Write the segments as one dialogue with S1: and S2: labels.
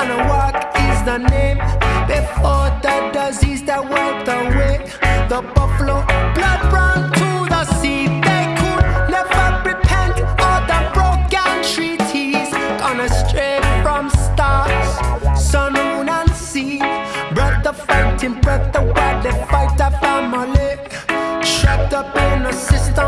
S1: And a is the name. Before the disease that wiped away the buffalo blood ran to the sea. They could never repent of the broken treaties. Gone astray from stars, sun, moon, and sea. Brother fighting, brother, why they fight a family? Trapped up in a system,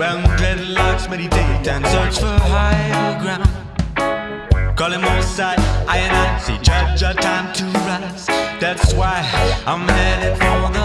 S1: I and search for hydrogram Call him O'side, I
S2: see judge a time to rise. That's why I'm headed for the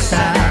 S2: side.